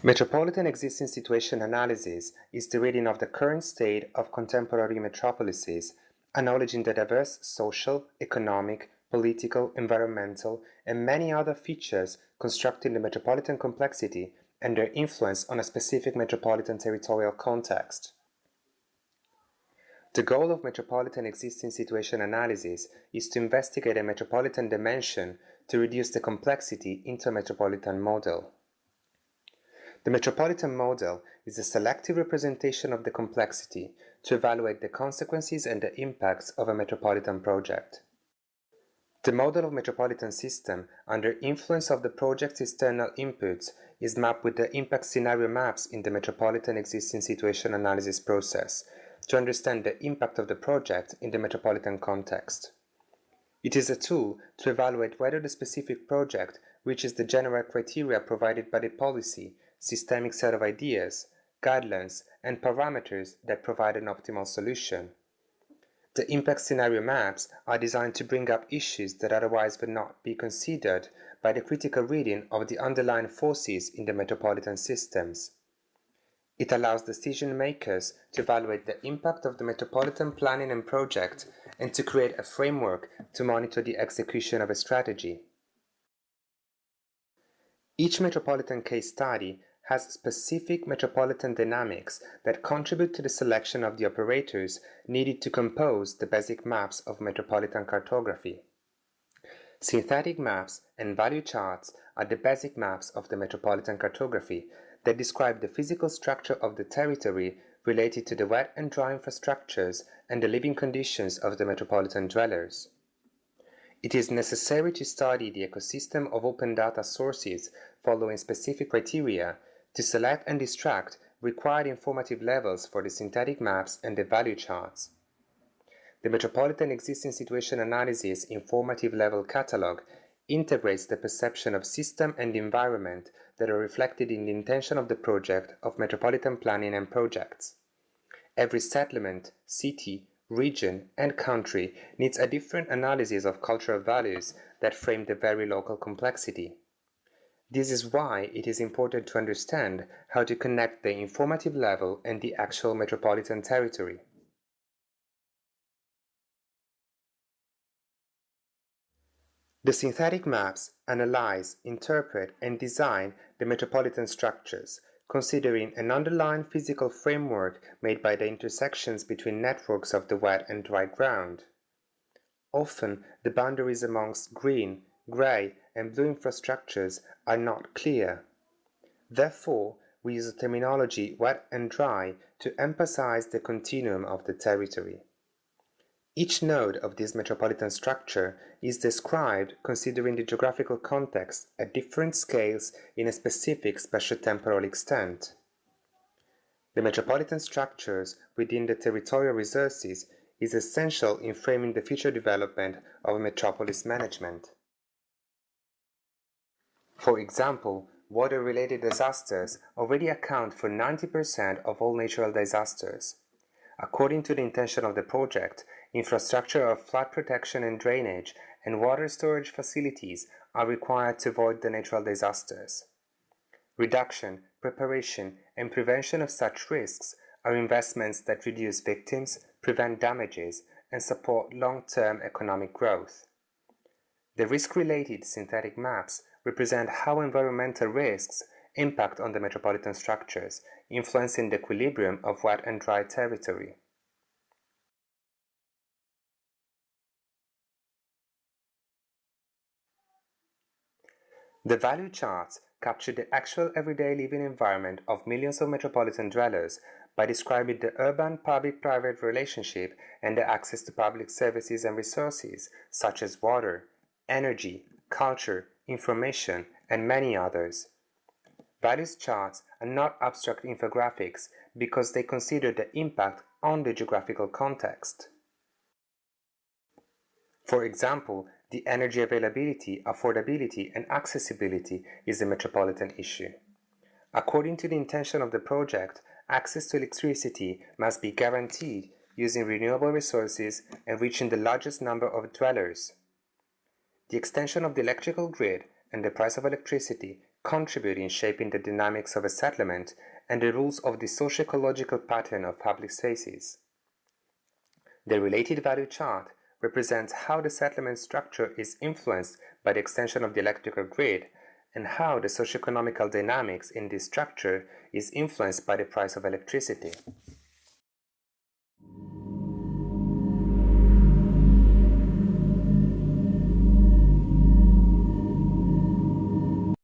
Metropolitan Existing Situation Analysis is the reading of the current state of contemporary metropolises, acknowledging the diverse social, economic, political, environmental, and many other features constructing the metropolitan complexity and their influence on a specific metropolitan territorial context. The goal of metropolitan existing situation analysis is to investigate a metropolitan dimension to reduce the complexity into a metropolitan model. The metropolitan model is a selective representation of the complexity to evaluate the consequences and the impacts of a metropolitan project. The model of metropolitan system under influence of the project's external inputs is mapped with the impact scenario maps in the metropolitan existing situation analysis process to understand the impact of the project in the metropolitan context. It is a tool to evaluate whether the specific project reaches the general criteria provided by the policy systemic set of ideas, guidelines, and parameters that provide an optimal solution. The impact scenario maps are designed to bring up issues that otherwise would not be considered by the critical reading of the underlying forces in the metropolitan systems. It allows decision makers to evaluate the impact of the metropolitan planning and project and to create a framework to monitor the execution of a strategy. Each metropolitan case study has specific metropolitan dynamics that contribute to the selection of the operators needed to compose the basic maps of metropolitan cartography. Synthetic maps and value charts are the basic maps of the metropolitan cartography that describe the physical structure of the territory related to the wet and dry infrastructures and the living conditions of the metropolitan dwellers. It is necessary to study the ecosystem of open data sources following specific criteria to select and extract required informative levels for the synthetic maps and the value charts. The Metropolitan Existing Situation Analysis Informative Level Catalog integrates the perception of system and environment that are reflected in the intention of the project of metropolitan planning and projects. Every settlement, city, region, and country needs a different analysis of cultural values that frame the very local complexity. This is why it is important to understand how to connect the informative level and the actual metropolitan territory. The synthetic maps analyze, interpret, and design the metropolitan structures, considering an underlying physical framework made by the intersections between networks of the wet and dry ground. Often, the boundaries amongst green, gray, and blue infrastructures are not clear. Therefore, we use the terminology wet and dry to emphasize the continuum of the territory. Each node of this metropolitan structure is described considering the geographical context at different scales in a specific spatiotemporal extent. The metropolitan structures within the territorial resources is essential in framing the future development of metropolis management. For example, water-related disasters already account for 90% of all natural disasters. According to the intention of the project, infrastructure of flood protection and drainage and water storage facilities are required to avoid the natural disasters. Reduction, preparation, and prevention of such risks are investments that reduce victims, prevent damages, and support long-term economic growth. The risk-related synthetic maps represent how environmental risks impact on the metropolitan structures, influencing the equilibrium of wet and dry territory. The value charts capture the actual everyday living environment of millions of metropolitan dwellers by describing the urban public-private relationship and the access to public services and resources such as water, energy, culture, information, and many others. Values charts are not abstract infographics because they consider the impact on the geographical context. For example, the energy availability, affordability, and accessibility is a metropolitan issue. According to the intention of the project, access to electricity must be guaranteed using renewable resources and reaching the largest number of dwellers. The extension of the electrical grid and the price of electricity contribute in shaping the dynamics of a settlement and the rules of the socio-ecological pattern of public spaces. The related value chart represents how the settlement structure is influenced by the extension of the electrical grid and how the socio-economical dynamics in this structure is influenced by the price of electricity.